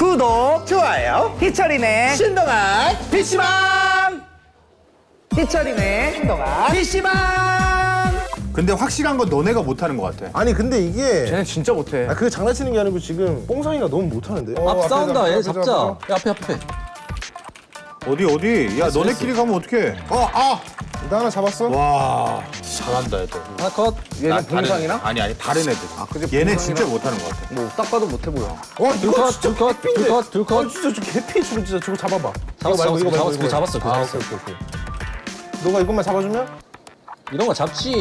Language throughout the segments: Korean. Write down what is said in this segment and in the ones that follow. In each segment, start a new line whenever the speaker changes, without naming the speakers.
구독
좋아요.
희철이네
신동아 PC방.
희철이네 신동아 PC방
근데 확실한 건 너네가 못하는 것 같아.
아니 근데 이게
쟤는 진짜 못해
아, 그게 장난치는 게 아니고 지금 뽕상이가 너무 못하는데.
앞 싸운다 얘 잡자 야 앞에 앞에
어디 어디? 야 너네끼리 가면 어떡해? 어 아.
나 하나 잡았어?
와 잘한다 애들.
하나 컷
얘는 봉상이랑?
아니 아니 다른 애들.
그게
얘네
봉상이랑-
진짜 못하는 것 같아.
뭐 딱 봐도 못해 보여
와 이거 진짜
둘컷
개피인데.
둘컷 둘컷
아 진짜 저 개피 저거 진짜 저거 잡아봐.
잡았어
이거 말고, 이거 말고,
잡았어
이거
잡았어 그거
아,
잡았어
오케이 오케이 오케이. 너가 이것만 잡아주면
이런 거 잡지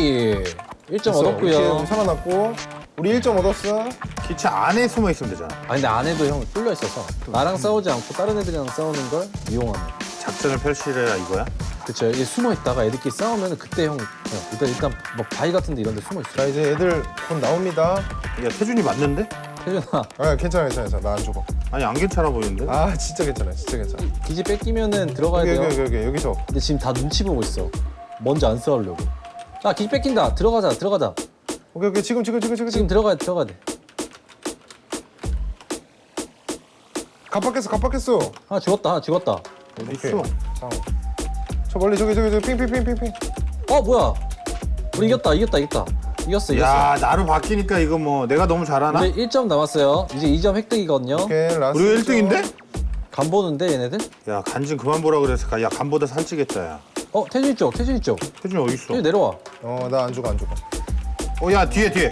1점
됐어. 이렇게
얻었고요
살아났고 우리 1점 얻었어.
기차 안에 숨어 있으면 되잖아.
아 근데 안에도 형 뚫려 있어서 나랑 싸우지 않고 다른 애들이랑 싸우는 걸 이용하는
작전을 펼치래라 이거야?
그쵸 얘 숨어 있다가 애들끼리 싸우면 그때 형 그냥 일단 일단 뭐 바위 같은 데 이런 데 숨어 있어
자 이제 애들 곧 나옵니다.
야 태준이 맞는데?
태준아
아 괜찮아 괜찮아 괜찮아 나안 죽어.
아니 안 괜찮아 보이는데?
아 진짜 괜찮아 진짜 괜찮아.
기지 뺏기면은 들어가야
여기
돼요
여기 여기 여기 여기서.
근데 지금 다 눈치 보고 있어 먼저 안 싸우려고 자 기지 뺏긴다 들어가자 들어가자
오케이 오케이 지금 지금 지금 지금
지금 들어가야 돼 들어가야 돼
갑박했어 갑박했어.
하나 죽었다 하나 죽었다
어디. 있어?
자, 저 멀리 저기 저기 저기 핑핑핑핑핑.
어 뭐야 우리 이겼다 이겼다 이겼다 이겼어 이겼어
야 나로 바뀌니까 이거 뭐 내가 너무 잘하나?
우리 1점 남았어요 이제 2점 획득이거든요
오케이 last.
우리가
점.
1등인데?
간 보는데 얘네들
야 간 좀 그만 보라 그래서 가- 야 간보다 살찌겠다 야.
어 태준이 쪽 태준이 쪽
태준이 어디 있어?
태준이 내려와
어 나 안 죽어 안 죽어.
어야 뒤에 뒤에.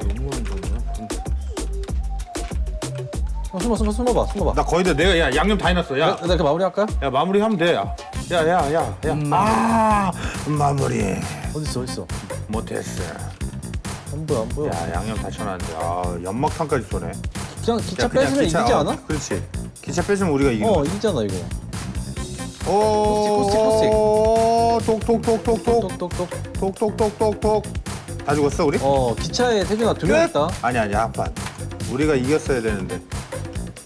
형 숨어 숨어 숨어봐 숨어봐
나 거의 다 내가 야 양념 다 해놨어. 야.
내가 그 마무리 할까요?
야 마무리하면 돼. 야, 야, 야, 야. 야. 아, 마무리
어딨어 어딨어
못했어.
안 보여 안 보여
야, 양념 다 쳐놨는데. 아, 연막탄까지 쏘네.
그냥 기차
야, 그냥
뺏으면
기차,
이기지
어,
않아?
그렇지. 기차 뺏으면 우리가 이기는
어. 이기잖아 이거
오, 톡톡톡톡톡,
똑똑똑똑
톡톡톡톡톡. 다 죽었어 우리?
어 기차에 태준아 두명
끝!
있다
아니 아니 한 판. 우리가 이겼어야 되는데.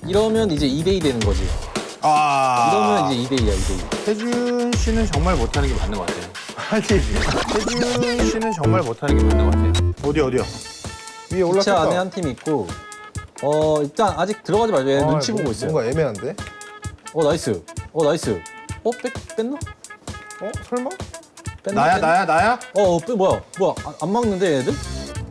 이러면 이제 2대2 되는 거지
아.
이러면 이제 2대2야 2대2
태준 씨는 정말 못하는 게 맞는 것 같아요.
아니
태준 씨는 정말 못하는 게 맞는 것 같아요. 어디 어디요?
위에
기차 안에. 한 팀 있고 어 일단 아직 들어가지 말죠 얘
아,
눈치
뭐-
보고 있어요
뭔가 애매한데?
어 nice 어 나이스 어 뺐, 뺐나?
어 설마?
뺐나?
나야
뺐나?
나야 나야?
어, 어 빼, 뭐야 뭐야 안, 안 막는데 얘네들?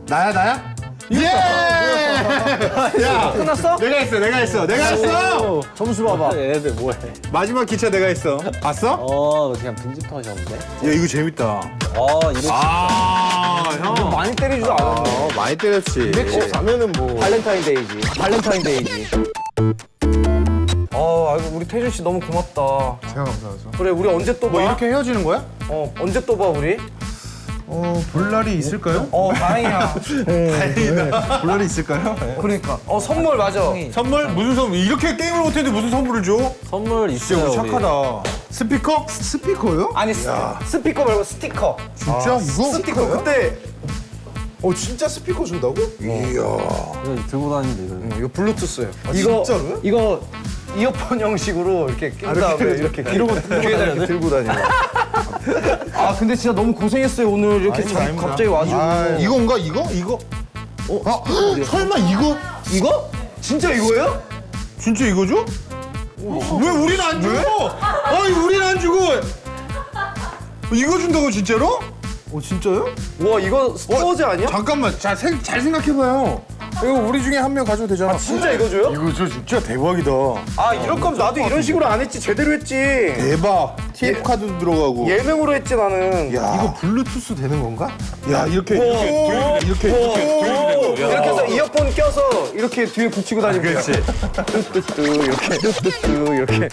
나야 나야? 예! 야
끝났어?
내가 했어 내가 했어 내가 했어
점수 봐봐
얘네들 뭐해
마지막 기차 내가 했어 봤어?
어 그냥 빈집털이 하셨는데
야 이거 재밌다
어 이렇게
아형
많이 때리지도 않았네
어, 많이 때렸지
114면은 뭐
발렌타인데이지 발렌타인데이지 아 아이고 우리 태준 씨 너무 고맙다
제가 감사하죠.
그래 우리 언제 또 봐?
뭐 이렇게 헤어지는 거야?
어 언제 또 봐 우리?
어, 볼 날이 있을까요?
어 다행이야
볼 날이 있을까요?
그러니까 어 선물 맞아
선물? 무슨 선물? 이렇게 게임을 못했는데 무슨 선물을 줘?
선물
진짜
있어요
우리
우리.
착하다 스피커?
스피커요?
아니 스, 스피커 말고 스티커
진짜 이거?
스티커 그때
어 진짜 스피커 준다고?
이야
이거 들고 다니는데 이거
이거 블루투스예요
아,
이거
진짜로요?
이거 이어폰 형식으로 이렇게 낀 다음에 이렇게 이러고 뒤에다 이렇게 들고 다니고 아 근데 진짜 너무 고생했어요 오늘 이렇게
아닙니다,
자-
아닙니다.
갑자기 와주고
아,
이건가 이거? 이거? 어? 아, 설마 이거?
이거? 진짜 이거예요?
진짜 이거죠? 왜 우리는 안 주고? 아니 우리는 안 주고 이거 준다고 진짜로?
어 진짜요?
와 이거 스타워즈 아니야?
잠깐만 자, 생, 잘 생각해봐요 이거 우리 중에 한 명 가져도 되잖아.
진짜 이거 줘요?
이거 저 진짜 대박이다.
아 이럴 거면 나도 이런 식으로 안 했지. 제대로 했지.
대박. TF 카드도 들어가고.
예능으로 했지 나는.
야,
이거 블루투스 되는 건가?
야 이렇게 이렇게 이렇게 이렇게
이렇게 해서 이어폰 껴서 이렇게 뒤에 붙이고 돼요.
그렇지.
뚜뚜뚜 이렇게 뚜뚜뚜 이렇게.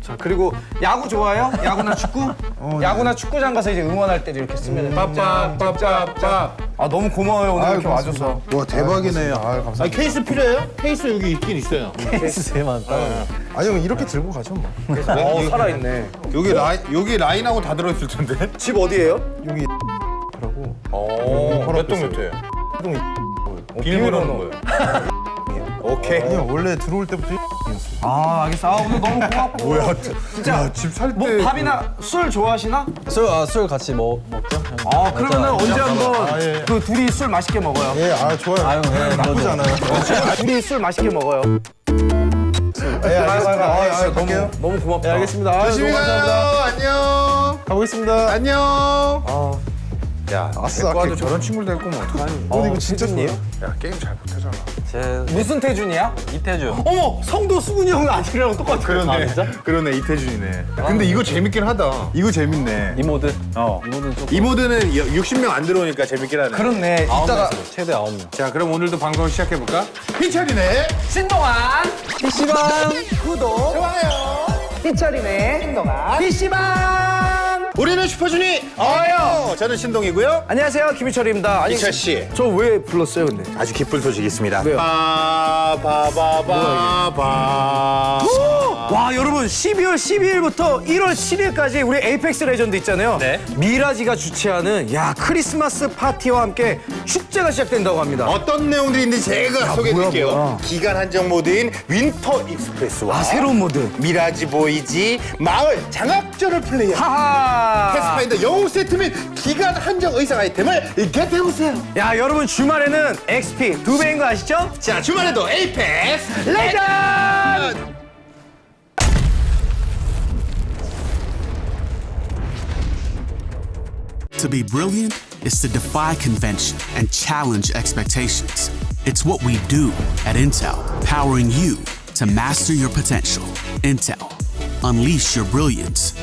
자 그리고 야구 좋아해요? 야구나 축구? 야구나 축구장 가서 이제 응원할 때 이렇게 쓰면
빠빠빠빠빠
아 너무 고마워요 오늘 이렇게
고맙습니다.
와줘서
와 대박이네
아 감사합니다.
아 케이스 필요해요? 케이스 여기 있긴 있어요
케이스 제일 많다
아니 형 이렇게 들고 가죠 뭐.
어 살아있네
여기 라인 여기 라인하고 다 들어있을 텐데
집 어디예요?
여기 라고
어몇동 몇 호예요?
동이
비밀번호 거예요 오케이
아니 형 원래 들어올 때부터
아 알겠어 아 오늘 너무 고맙고
뭐야
진짜
집 살 때
뭐 밥이나 술 좋아하시나?
술, 아, 술 같이 먹, 먹죠? 형.
아 그러면은 언제 한번
아, 예.
그 둘이 술 맛있게 먹어요
예, 아 좋아요.
아유, 예,
나쁘지. 않아요.
둘이 술 맛있게 먹어요 너무
갈게요.
너무 고맙다.
네, 알겠습니다. 아유,
조심히
너무
가요.
감사합니다.
안녕.
가보겠습니다.
안녕.
아,
야,
아싸.
저런 친구를 데리고 오면 어떡하니?
어, 근데 이거 진짜 좋아요.
야, 게임 잘 못하잖아.
무슨 태준이야?
이태주.
어머 성도 수근이 형 아직이랑 똑같아.
그러네.
아, 진짜?
그러네, 이태준이네. 근데 이거 재밌긴 하다. 이거 재밌네.
이 모드.
어.
이 모드는 조금
이 모드는 60명 안 들어오니까 재밌긴 하네.
그렇네.
아홉
이따가
명으로 최대 아홉 명.
자, 그럼 오늘도 방송을 시작해 볼까? 희철이네.
신동안 PC방 구독
좋아요.
희철이네 신동안 PC방.
우리는 슈퍼주니어요. 저는 신동이고요.
안녕하세요 김희철입니다. 아니
희철 씨.
저 왜 불렀어요 근데?
아주 기쁜 소식이 있습니다.
왜요?
바바바바바.
와 여러분 12월 12일부터 1월 7일까지 우리 Apex Legend 있잖아요.
네.
Mirage가 주최하는 야 크리스마스 파티와 함께 축제가 시작된다고 합니다.
어떤 내용들이 있는지 제가 소개해드릴게요.
뭐야.
기간 한정 모드인 Winter Express와
아 새로운 모드.
Mirage Voyage 마을 장악전을 플레이한
하하.
패스파인더 영웅 세트 및 기간 한정 의상 아이템을 겟해보세요.
야 여러분 주말에는 XP 두 배인 거 아시죠?
자 주말에도 에이펙스
레전드.
To be brilliant is to defy convention and challenge expectations. It's what we do at Intel, powering you to master your potential. Intel, unleash your brilliance.